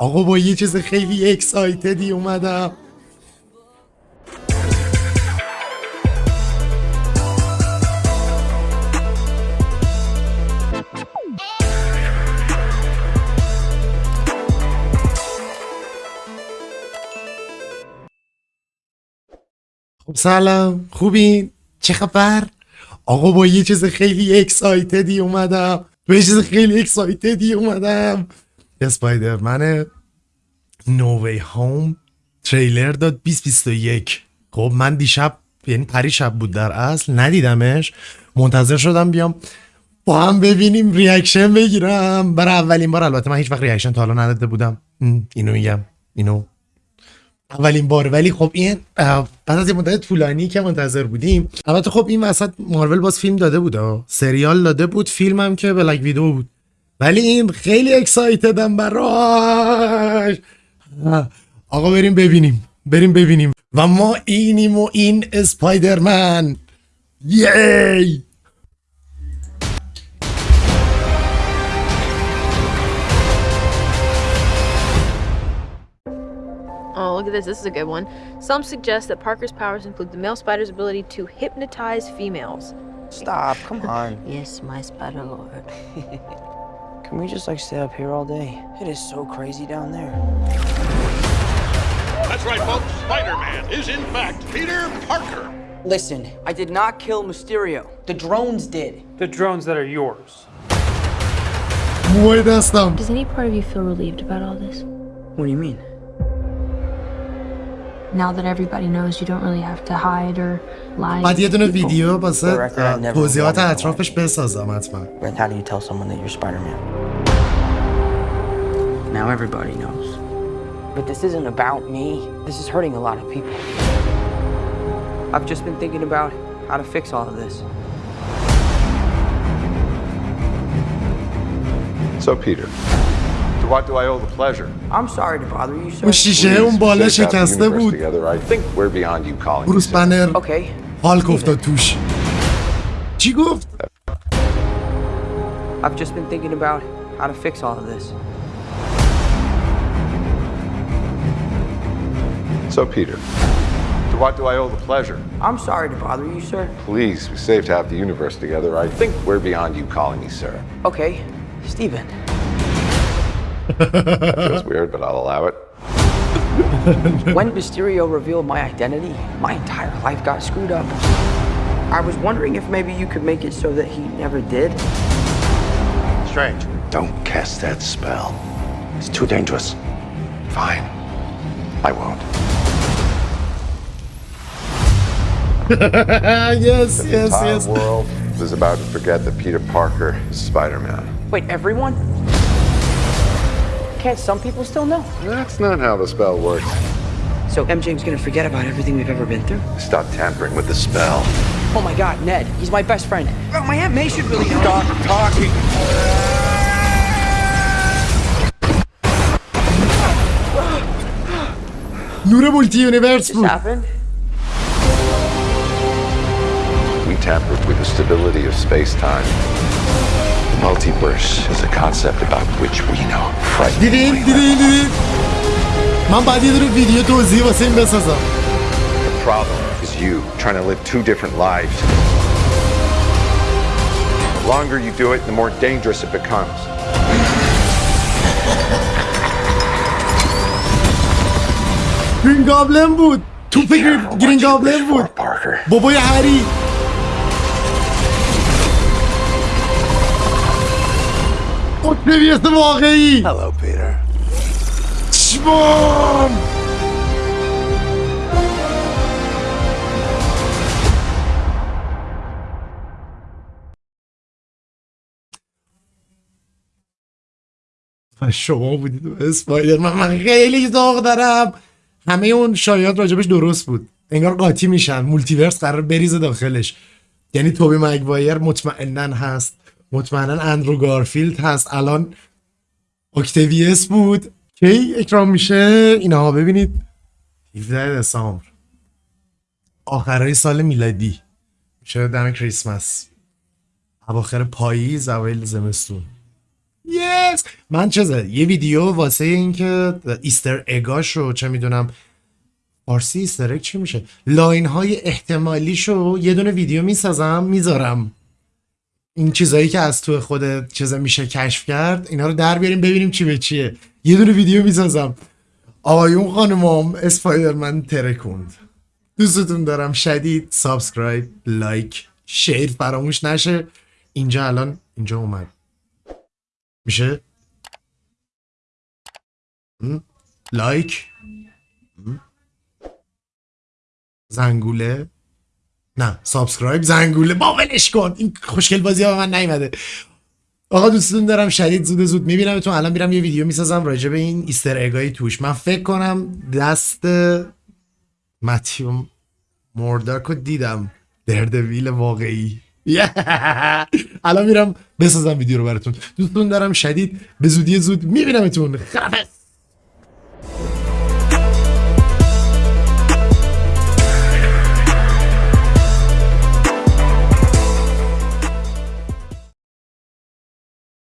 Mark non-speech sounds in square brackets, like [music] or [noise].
آقا با یه چیز خیلی اکسایتدی اومدم. خب سلام خوبین چه خبر؟ آقا با یه چیز خیلی اکسایتدی اومدم. با یه چیز خیلی اکسایتدی اومدم. اسپایدرمن نووی هوم تریلر داد 2021 خب من دیشب یعنی پری شب بود در اصل ندیدمش. منتظر شدم بیام با هم ببینیم ریاکشن بگیرم. برای اولین بار البته من هیچ وقت ریاکشن تا حالا نداده بودم. اینو میگم اینو. اولین بار. ولی خب این بعد از مدت طولانی که منتظر بودیم. البته خب این وسط مارول باز فیلم داده بود. سریال داده بود فیلم هم که بلک ویدو بود. ولی این خیلی اکسایتدم براش اه، آقا بریم ببینیم بریم ببینیم و ما اینیم و این اسپایدرمن یی Oh, look at this. This is a good one. Some suggest that Parker's powers include the male spider's ability to hypnotize females. Stop, come on. Yes, my spider lord. [laughs] Can we just like stay up here all day? It is so crazy down there. That's right, folks. Spider-Man is in fact Peter Parker. Listen, I did not kill Mysterio. The drones did. the drones that are yours. موی دستم Does any part of you feel relieved about all this? What do you mean? Now that everybody knows you don't really have to hide or lie. بعد یه دونه ویدیو واسه For the record, I اه، never توضیحات wanted to اطرافش بسازم حتما But how do you tell someone that you're Spider-Man? Now everybody knows. But this isn't about me. This is hurting a lot of people. I've just been thinking about how to fix all of this. So, Peter, to what do I owe the pleasure? I'm sorry to bother you, sir. اون شیشه اون Please, بالا we saved half the شکسته universe بود Together. I think we're beyond you calling me بروس sir. بنر Okay. هالک افتاد توش چی گفت؟ I've just been thinking about how to fix all of this. So, Peter, to what do I owe the pleasure? I'm sorry to bother you, sir. Please, we saved half the universe together. I think we're beyond you calling me sir. Okay, Stephen. Feels weird, but I'll allow it. [laughs] When Mysterio revealed my identity, my entire life got screwed up. I was wondering if maybe you could make it so that he never did. Strange. Don't cast that spell. It's too dangerous. Fine. I won't. [laughs] yes, yes, Entire yes. The world is about to forget that Peter Parker is Spider-Man. Wait, everyone? Can't some people still know? That's not how the spell works. So MJ's gonna forget about everything we've ever been through? Stop tampering with the spell. Oh my god, Ned, he's my best friend. Oh, my Aunt May should really. Stop talking. Nu Universe. This happened? tampered with the stability of space-time. The multiverse is a concept about which we know دیدین frighteningly دیدین دیدین من بعد یه دونه ویدیو توضیح واسه این بسازم The problem is you trying to live two different lives. The longer you do it, the more dangerous it becomes. گرین گابلن بود توپ Careful گرین what گرین you گابلن wish for, بود Parker. بابای هری اکتویس واقعی. Hello, Peter. چشمام و شما بودید و اسپایدر من, من خیلی ذوق دارم. همه اون شایعات راجبش درست بود. انگار قاطی میشن. مولتیورس قرار بریزه داخلش. یعنی توبی مگوایر مطمئنا هست. مطمئنا اندرو گارفیلد هست. الان اکتویس بود. کی اکرام میشه؟ اینها ببینید. 17 دسامبر. آخرای سال میلادی. میشه دم کریسمس. اواخر پاییز اوایل زمستون. یس من چیزه یه ویدیو واسه اینکه ایستر اگاشو چه می‌دونم فارسی ایستر چی میشه؟ لاین های احتمالیشو یه دونه ویدیو می‌سازم می‌ذارم. این چیزایی که از تو خود چیزا میشه کشف کرد اینا رو در بیاریم ببینیم چی به چیه. یه دونه ویدیو می‌سازم. آقایون خانمام اسپایدرمن ترکوند. دوستتون دارم. شدید سابسکرایب لایک شیر فراموش نشه. اینجا الان اینجا اومد. میشه؟ لایک؟ زنگوله؟ نه سابسکرایب زنگوله. با ولش کن. این خوشگل بازی به من نیومده. آقا دوستتون دارم. شدید زود زود میبینمتون الان میرم یه ویدیو می‌سازم راجع به این ایستر اگای توش. من فکر کنم دست متیوم مورداک رو دیدم. دردویل واقعی. [laughs] الان میرم بسازم ویدیو رو براتون. دوستتون دارم. شدید به زودی زود میبینمتون. خرافز